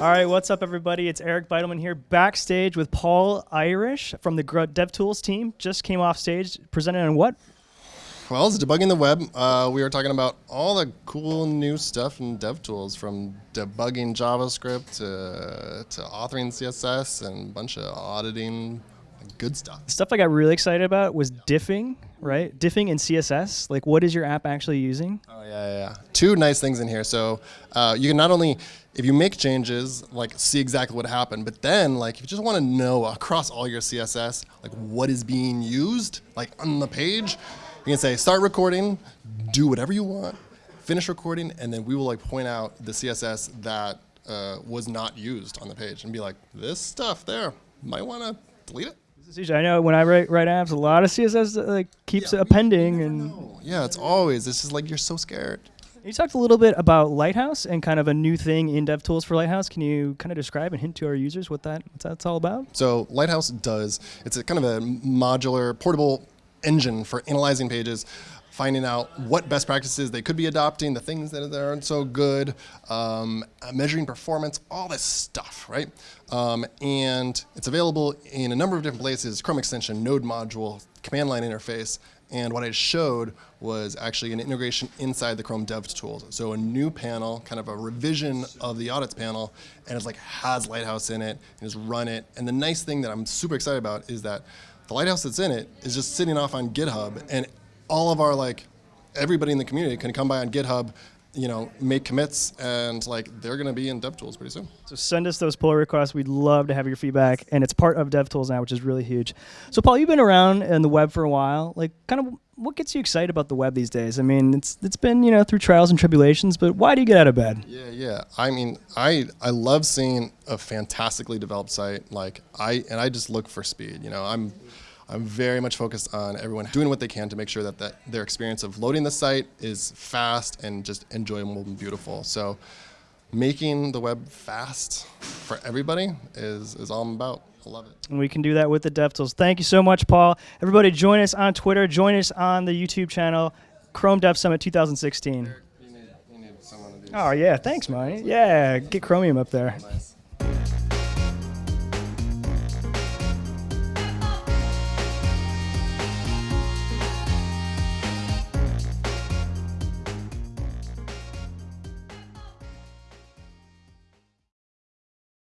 All right, what's up, everybody? It's Eric Bidelman here, backstage with Paul Irish from the DevTools team. Just came off stage, presented on what? Well, it's debugging the web. Uh, we were talking about all the cool new stuff in DevTools, from debugging JavaScript to, to authoring CSS and a bunch of auditing good stuff. The stuff I got really excited about was diffing, right? Diffing in CSS. Like, what is your app actually using? Oh yeah, yeah. yeah. Two nice things in here. So uh, you can not only, if you make changes, like see exactly what happened, but then like if you just want to know across all your CSS, like what is being used, like on the page, you can say start recording, do whatever you want, finish recording, and then we will like point out the CSS that uh, was not used on the page and be like, this stuff there, might want to delete it. I know when I write, write apps, a lot of CSS uh, like keeps Yeah, appending, and No. Yeah, it's always, it's just like you're so scared. you talked a little bit about Lighthouse and kind of a new thing in DevTools for Lighthouse. Can you kind of describe and hint to our users what that what that's all about? So Lighthouse does, it's a kind of a modular, portable engine for analyzing pages, finding out what best practices they could be adopting, the things that aren't so good, um, measuring performance, all this stuff, right? Um, and it's available in a number of different places, Chrome extension, node module, command line interface, and what I showed was actually an integration inside the Chrome Dev tools. So a new panel, kind of a revision of the audits panel, and it's like has Lighthouse in it, and just run it. And the nice thing that I'm super excited about is that the Lighthouse that's in it is just sitting off on GitHub, and all of our like everybody in the community can come by on GitHub, you know, make commits, and like they're going to be in DevTools pretty soon. So send us those pull requests. We'd love to have your feedback, and it's part of DevTools now, which is really huge. So Paul, you've been around in the web for a while. Like, kind of, what gets you excited about the web these days? I mean, it's it's been you know through trials and tribulations, but why do you get out of bed? Yeah, yeah. I mean, I I love seeing a fantastically developed site. Like I and I just look for speed. You know, I'm I'm very much focused on everyone doing what they can to make sure that, that their experience of loading the site is fast and just enjoyable and beautiful. So making the web fast for everybody is, is all I'm about. I love it. And we can do that with the DevTools. Thank you so much, Paul. Everybody, join us on Twitter. Join us on the YouTube channel, Chrome Dev Summit 2016. You need, you need someone to do Oh yeah, thanks, man. Yeah, get Chromium up there. Nice.